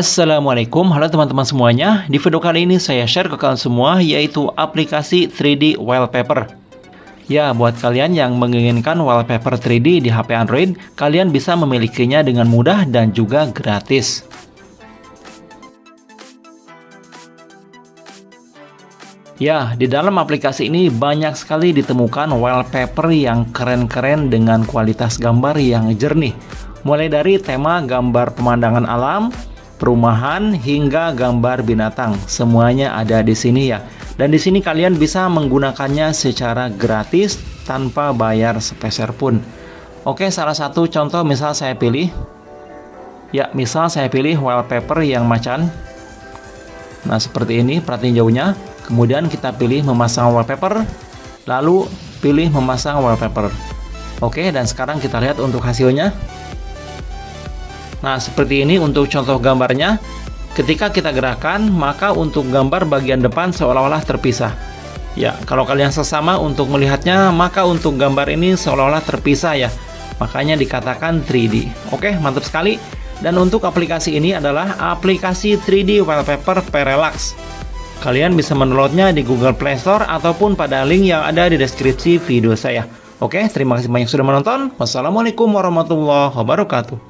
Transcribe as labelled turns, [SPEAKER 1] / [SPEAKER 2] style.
[SPEAKER 1] Assalamualaikum, halo teman-teman semuanya. Di video kali ini saya share ke kalian semua yaitu aplikasi 3D Wallpaper. Ya, buat kalian yang menginginkan wallpaper 3D di HP Android, kalian bisa memilikinya dengan mudah dan juga gratis. Ya, di dalam aplikasi ini banyak sekali ditemukan wallpaper yang keren-keren dengan kualitas gambar yang jernih. Mulai dari tema gambar pemandangan alam, perumahan hingga gambar binatang. Semuanya ada di sini ya. Dan di sini kalian bisa menggunakannya secara gratis tanpa bayar sepeser pun. Oke, salah satu contoh misal saya pilih. Ya, misal saya pilih wallpaper yang macan. Nah, seperti ini, perhatiin jauhnya. Kemudian kita pilih memasang wallpaper, lalu pilih memasang wallpaper. Oke, dan sekarang kita lihat untuk hasilnya. Nah, seperti ini untuk contoh gambarnya. Ketika kita gerakan, maka untuk gambar bagian depan seolah-olah terpisah. Ya, kalau kalian sesama untuk melihatnya, maka untuk gambar ini seolah-olah terpisah ya. Makanya dikatakan 3D. Oke, mantap sekali. Dan untuk aplikasi ini adalah aplikasi 3D Wallpaper Parallax. Kalian bisa mendownloadnya di Google Play Store ataupun pada link yang ada di deskripsi video saya. Oke, terima kasih banyak sudah menonton. Wassalamualaikum warahmatullahi wabarakatuh.